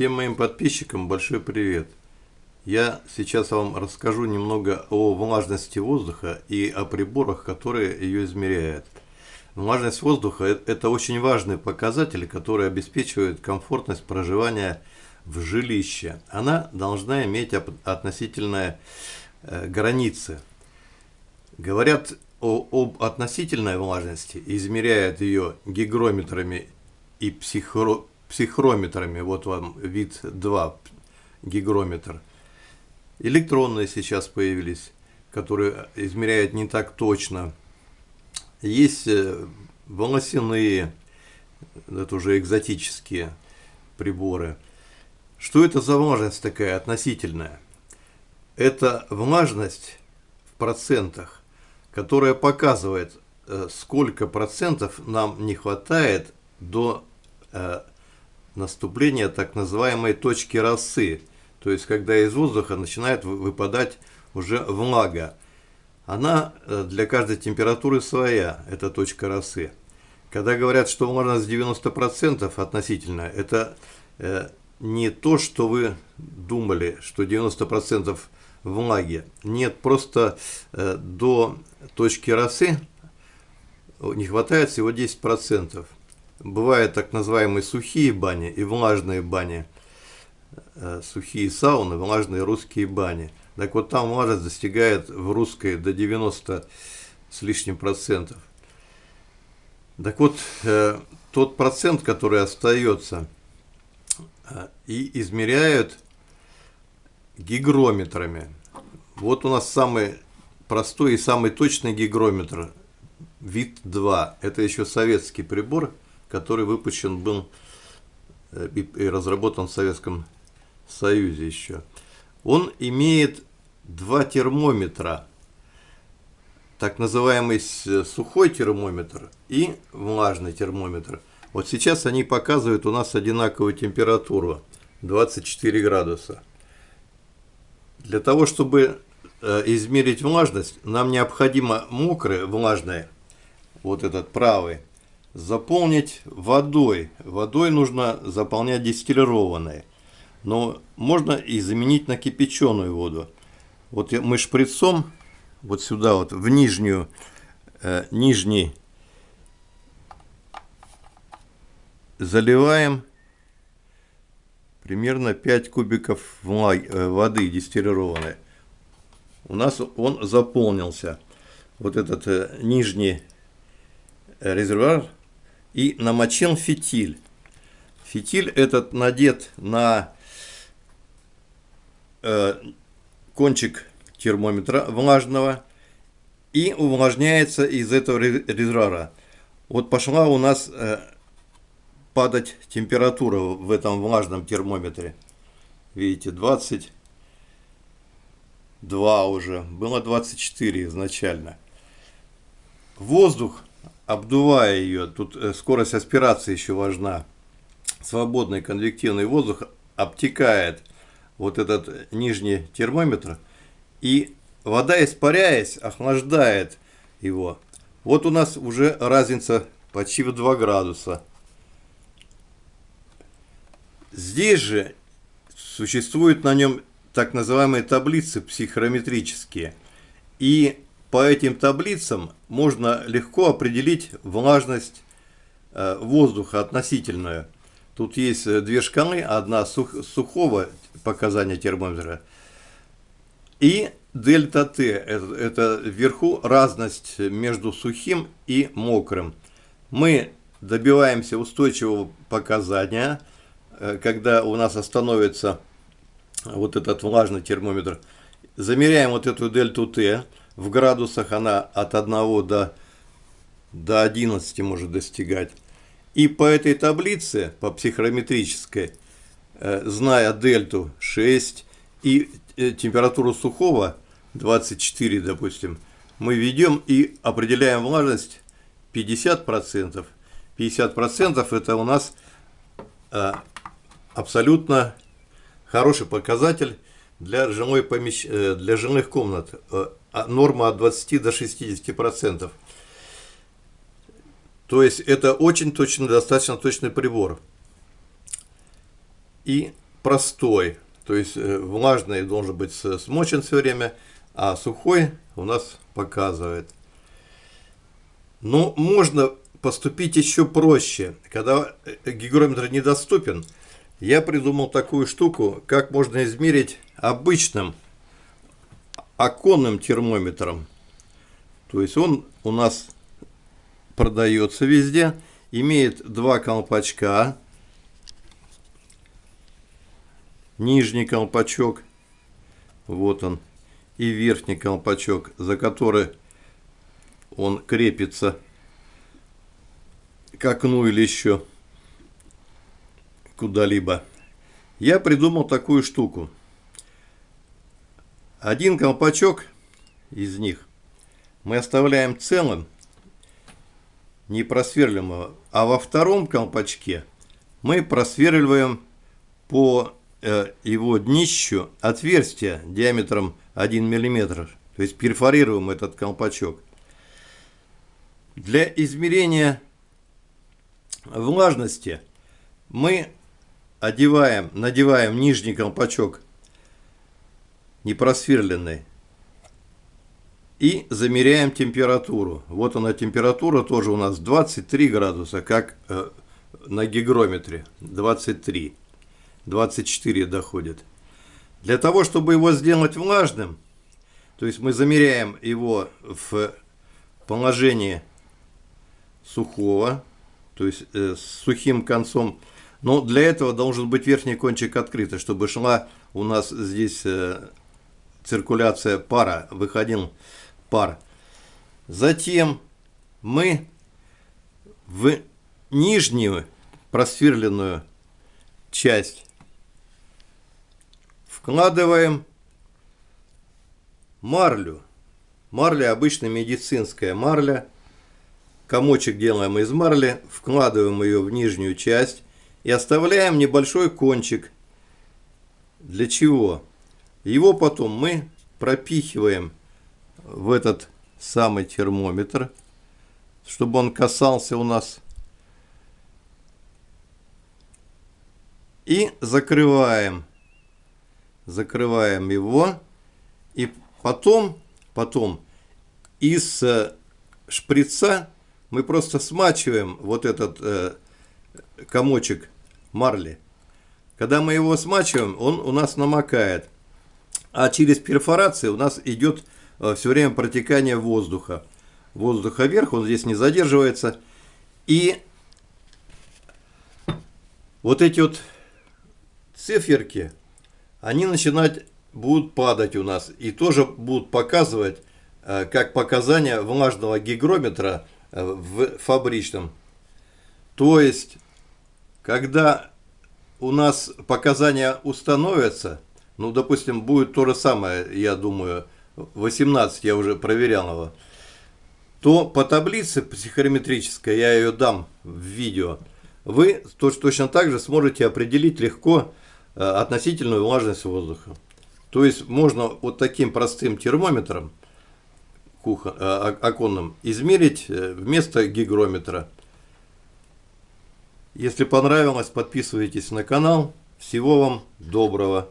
Всем моим подписчикам большой привет! Я сейчас вам расскажу немного о влажности воздуха и о приборах, которые ее измеряют. Влажность воздуха – это очень важный показатель, который обеспечивает комфортность проживания в жилище. Она должна иметь относительные э, границы. Говорят о, об относительной влажности, измеряют ее гигрометрами и психро, психрометрами. Вот вам вид 2 гигрометр. Электронные сейчас появились, которые измеряют не так точно. Есть э, волосяные, это уже экзотические приборы. Что это за влажность такая относительная? Это влажность в процентах, которая показывает, э, сколько процентов нам не хватает до наступления так называемой точки росы, то есть когда из воздуха начинает выпадать уже влага. Она э, для каждой температуры своя, эта точка росы. Когда говорят, что влажность 90% относительно, это э, не то, что вы думали, что 90% влаги. Нет, просто э, до точки росы не хватает всего 10%. Бывают так называемые сухие бани и влажные бани. Э, сухие сауны, влажные русские бани. Так вот там влажность достигает в русской до 90 с лишним процентов. Так вот, э, тот процент, который остается, э, и измеряют гигрометрами. Вот у нас самый простой и самый точный гигрометр, вид 2. Это еще советский прибор, который выпущен был э, и разработан в Советском Союзе еще. Он имеет два термометра, так называемый сухой термометр и влажный термометр. Вот сейчас они показывают у нас одинаковую температуру 24 градуса. Для того, чтобы э, измерить влажность, нам необходимо мокрый, влажный, вот этот правый, заполнить водой. Водой нужно заполнять дистиллированной. Но можно и заменить на кипяченую воду. Вот мы шприцом вот сюда вот в нижнюю, э, нижний заливаем примерно 5 кубиков э, воды дистиллированной. У нас он заполнился. Вот этот э, нижний резервуар и намочил фитиль. Фитиль этот надет на э, кончик термометра влажного и увлажняется из этого резервуара. Вот пошла у нас э, падать температура в этом влажном термометре. Видите, 22 уже, было 24 изначально. Воздух обдувая ее, тут э, скорость аспирации еще важна, свободный конвективный воздух обтекает вот этот нижний термометр, и вода, испаряясь, охлаждает его. Вот у нас уже разница почти в 2 градуса. Здесь же существуют на нем так называемые таблицы психрометрические. И по этим таблицам можно легко определить влажность э, воздуха относительную. Тут есть э, две шкалы, одна сух, сухого показания термометра и дельта Т, это, это вверху разность между сухим и мокрым. Мы добиваемся устойчивого показания, э, когда у нас остановится вот этот влажный термометр. Замеряем вот эту дельту Т, в градусах она от 1 до, до 11 может достигать. И по этой таблице, по психрометрической, э, зная дельту 6 и э, температуру сухого 24, допустим, мы ведем и определяем влажность 50%. 50% это у нас э, абсолютно хороший показатель для, жилой помещ... для жилых комнат. А норма от 20 до 60 процентов. То есть это очень точно, достаточно точный прибор. И простой. То есть э, влажный должен быть смочен все время, а сухой у нас показывает. Но можно поступить еще проще. Когда э, гигрометр недоступен, я придумал такую штуку, как можно измерить обычным оконным термометром. То есть он у нас продается везде, имеет два колпачка, нижний колпачок, вот он, и верхний колпачок, за который он крепится к окну или еще куда-либо. Я придумал такую штуку. Один колпачок из них мы оставляем целым, не просверливаемого, а во втором колпачке мы просверливаем по э, его днищу отверстие диаметром 1 мм, то есть перфорируем этот колпачок. Для измерения влажности мы одеваем, надеваем нижний колпачок непросверленный. И замеряем температуру. Вот она температура тоже у нас 23 градуса, как э, на гигрометре. 23. 24 доходит. Для того, чтобы его сделать влажным, то есть мы замеряем его в положении сухого, то есть э, с сухим концом. Но для этого должен быть верхний кончик открытый, чтобы шла у нас здесь э, циркуляция пара, выходил пар. Затем мы в нижнюю просверленную часть вкладываем марлю. Марля обычно медицинская марля. Комочек делаем из марли, вкладываем ее в нижнюю часть и оставляем небольшой кончик. Для чего? Его потом мы пропихиваем в этот самый термометр, чтобы он касался у нас. И закрываем. Закрываем его. И потом, потом из э, шприца мы просто смачиваем вот этот э, комочек марли. Когда мы его смачиваем, он у нас намокает. А через перфорацию у нас идет э, все время протекание воздуха. Воздуха вверх, он здесь не задерживается. И вот эти вот циферки, они начинать будут падать у нас. И тоже будут показывать, э, как показания влажного гигрометра э, в фабричном. То есть, когда у нас показания установятся, ну, допустим, будет то же самое, я думаю, 18, я уже проверял его, то по таблице психорометрической, я ее дам в видео, вы точно так же сможете определить легко э, относительную влажность воздуха. То есть можно вот таким простым термометром э, оконным измерить э, вместо гигрометра. Если понравилось, подписывайтесь на канал. Всего вам доброго.